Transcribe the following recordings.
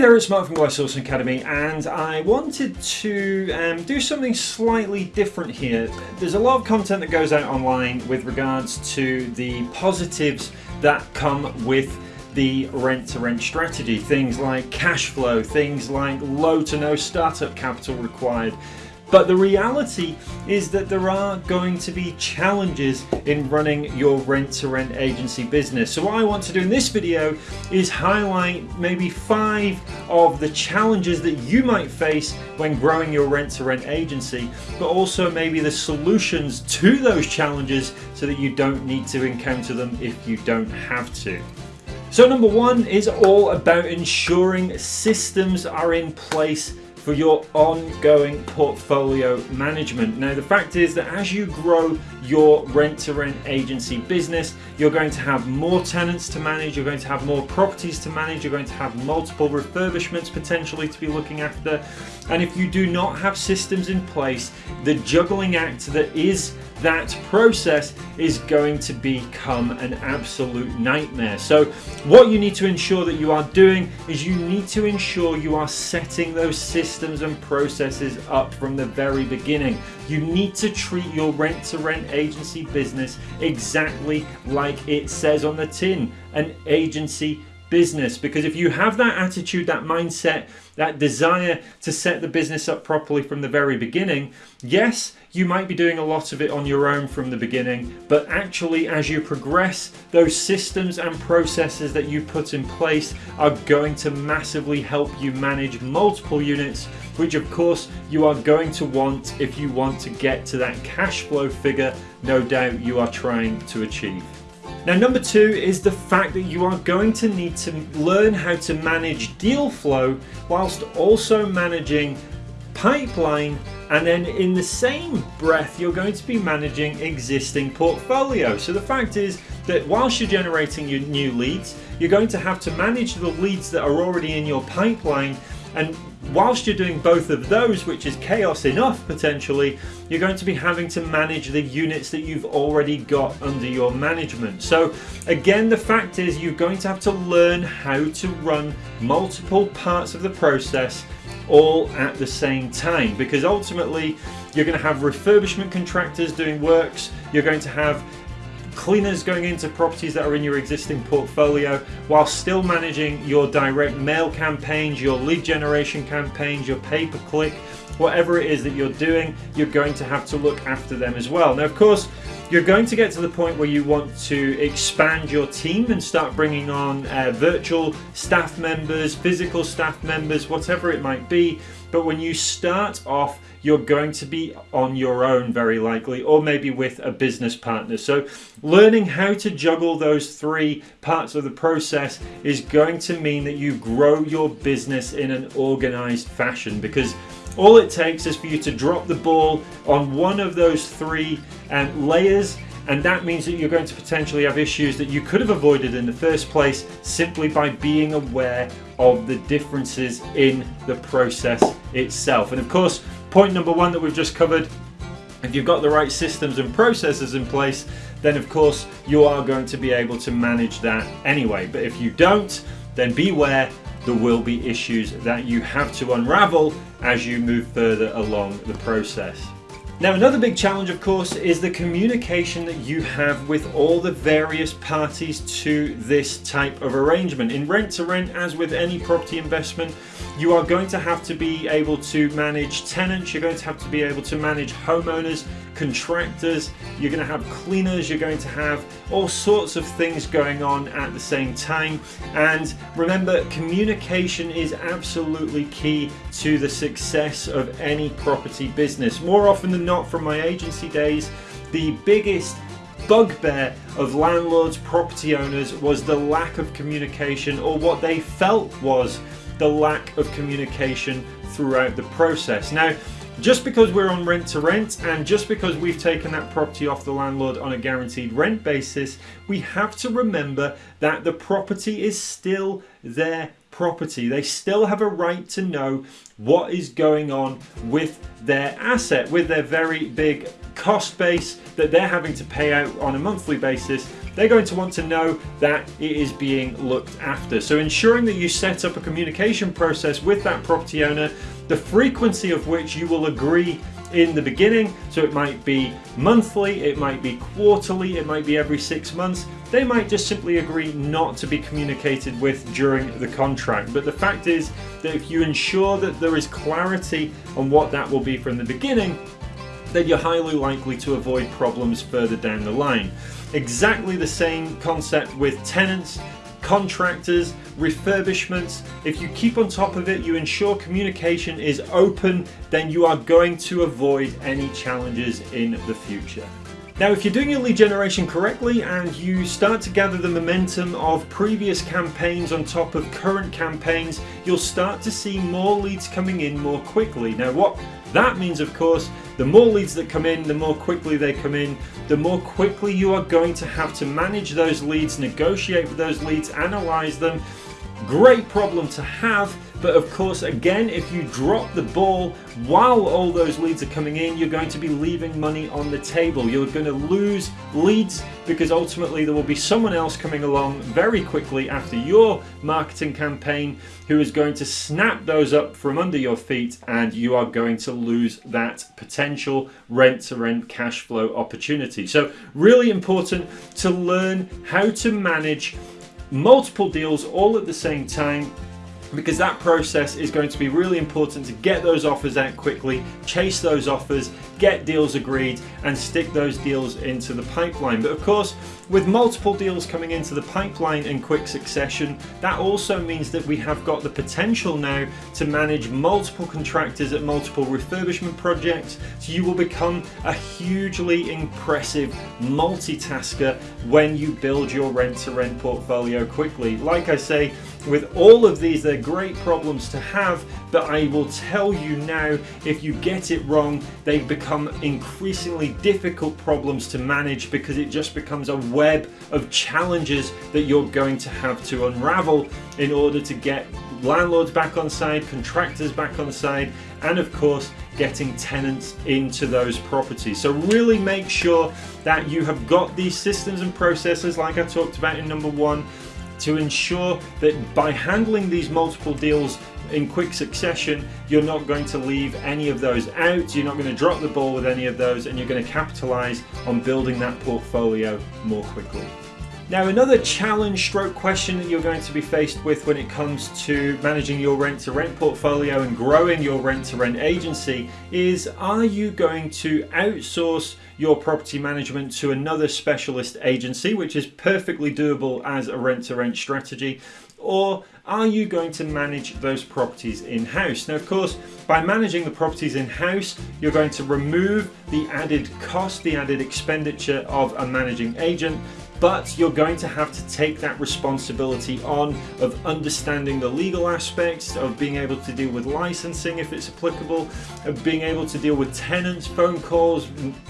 there, it's Mark from West Sourcing Academy and I wanted to um, do something slightly different here. There's a lot of content that goes out online with regards to the positives that come with the rent to rent strategy. Things like cash flow, things like low to no startup capital required, but the reality is that there are going to be challenges in running your rent-to-rent agency business. So what I want to do in this video is highlight maybe five of the challenges that you might face when growing your rent-to-rent agency, but also maybe the solutions to those challenges so that you don't need to encounter them if you don't have to. So number one is all about ensuring systems are in place for your ongoing portfolio management. Now the fact is that as you grow your rent-to-rent -rent agency business, you're going to have more tenants to manage, you're going to have more properties to manage, you're going to have multiple refurbishments potentially to be looking after. And if you do not have systems in place, the juggling act that is that process is going to become an absolute nightmare. So what you need to ensure that you are doing is you need to ensure you are setting those systems and processes up from the very beginning. You need to treat your rent to rent agency business exactly like it says on the tin, an agency business because if you have that attitude that mindset that desire to set the business up properly from the very beginning yes you might be doing a lot of it on your own from the beginning but actually as you progress those systems and processes that you put in place are going to massively help you manage multiple units which of course you are going to want if you want to get to that cash flow figure no doubt you are trying to achieve. Now number two is the fact that you are going to need to learn how to manage deal flow whilst also managing pipeline and then in the same breath you're going to be managing existing portfolio. So the fact is that whilst you're generating your new leads you're going to have to manage the leads that are already in your pipeline and whilst you're doing both of those, which is chaos enough potentially, you're going to be having to manage the units that you've already got under your management. So again, the fact is you're going to have to learn how to run multiple parts of the process all at the same time because ultimately you're going to have refurbishment contractors doing works, you're going to have cleaners going into properties that are in your existing portfolio while still managing your direct mail campaigns, your lead generation campaigns, your pay-per-click, whatever it is that you're doing, you're going to have to look after them as well. Now, of course, you're going to get to the point where you want to expand your team and start bringing on uh, virtual staff members, physical staff members, whatever it might be. But when you start off you're going to be on your own very likely or maybe with a business partner. So learning how to juggle those three parts of the process is going to mean that you grow your business in an organized fashion because all it takes is for you to drop the ball on one of those three um, layers and that means that you're going to potentially have issues that you could have avoided in the first place simply by being aware of the differences in the process itself. And of course, Point number one that we've just covered, if you've got the right systems and processes in place, then of course you are going to be able to manage that anyway. But if you don't, then beware there will be issues that you have to unravel as you move further along the process. Now another big challenge of course is the communication that you have with all the various parties to this type of arrangement. In rent to rent as with any property investment you are going to have to be able to manage tenants, you're going to have to be able to manage homeowners, contractors, you're going to have cleaners, you're going to have all sorts of things going on at the same time and remember communication is absolutely key to the success of any property business. More often than not from my agency days the biggest bugbear of landlords, property owners was the lack of communication or what they felt was the lack of communication throughout the process. Now, just because we're on rent to rent and just because we've taken that property off the landlord on a guaranteed rent basis, we have to remember that the property is still their property. They still have a right to know what is going on with their asset, with their very big cost base that they're having to pay out on a monthly basis. They're going to want to know that it is being looked after. So ensuring that you set up a communication process with that property owner, the frequency of which you will agree in the beginning. So it might be monthly, it might be quarterly, it might be every six months. They might just simply agree not to be communicated with during the contract. But the fact is that if you ensure that there is clarity on what that will be from the beginning, then you're highly likely to avoid problems further down the line. Exactly the same concept with tenants contractors, refurbishments. If you keep on top of it, you ensure communication is open, then you are going to avoid any challenges in the future. Now, if you're doing your lead generation correctly and you start to gather the momentum of previous campaigns on top of current campaigns, you'll start to see more leads coming in more quickly. Now, what that means, of course, the more leads that come in, the more quickly they come in, the more quickly you are going to have to manage those leads, negotiate with those leads, analyze them. Great problem to have, but of course, again, if you drop the ball while all those leads are coming in, you're going to be leaving money on the table. You're going to lose leads because ultimately there will be someone else coming along very quickly after your marketing campaign who is going to snap those up from under your feet and you are going to lose that potential rent to rent cash flow opportunity. So really important to learn how to manage multiple deals all at the same time because that process is going to be really important to get those offers out quickly, chase those offers, get deals agreed and stick those deals into the pipeline. But of course, with multiple deals coming into the pipeline in quick succession, that also means that we have got the potential now to manage multiple contractors at multiple refurbishment projects. So you will become a hugely impressive multitasker when you build your rent to rent portfolio quickly. Like I say, with all of these, they're great problems to have, but I will tell you now, if you get it wrong, they become increasingly difficult problems to manage because it just becomes a web of challenges that you're going to have to unravel in order to get landlords back on side, contractors back on side, and of course, getting tenants into those properties. So really make sure that you have got these systems and processes like I talked about in number one to ensure that by handling these multiple deals in quick succession, you're not going to leave any of those out, you're not going to drop the ball with any of those, and you're going to capitalize on building that portfolio more quickly. Now another challenge stroke question that you're going to be faced with when it comes to managing your rent to rent portfolio and growing your rent to rent agency is are you going to outsource your property management to another specialist agency which is perfectly doable as a rent to rent strategy or are you going to manage those properties in-house? Now of course by managing the properties in-house you're going to remove the added cost, the added expenditure of a managing agent but you're going to have to take that responsibility on of understanding the legal aspects, of being able to deal with licensing if it's applicable, of being able to deal with tenants, phone calls,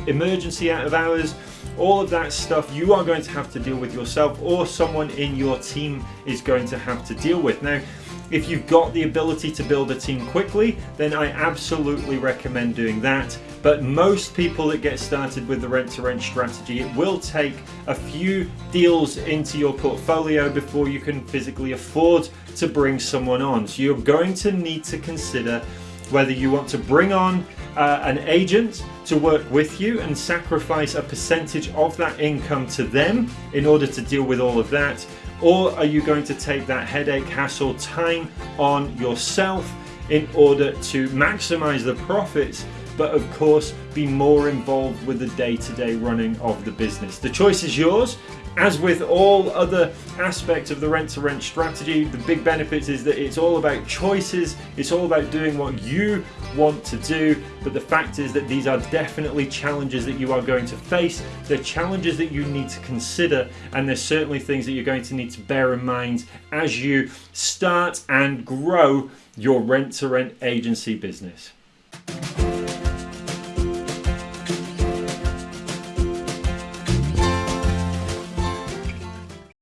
emergency out of hours, all of that stuff you are going to have to deal with yourself or someone in your team is going to have to deal with. Now, if you've got the ability to build a team quickly, then I absolutely recommend doing that. But most people that get started with the rent to rent strategy, it will take a few deals into your portfolio before you can physically afford to bring someone on. So you're going to need to consider whether you want to bring on uh, an agent to work with you and sacrifice a percentage of that income to them in order to deal with all of that or are you going to take that headache, hassle, time on yourself in order to maximize the profits but of course be more involved with the day-to-day -day running of the business. The choice is yours as with all other aspects of the rent to rent strategy, the big benefit is that it's all about choices, it's all about doing what you want to do, but the fact is that these are definitely challenges that you are going to face, they're challenges that you need to consider, and there's certainly things that you're going to need to bear in mind as you start and grow your rent to rent agency business.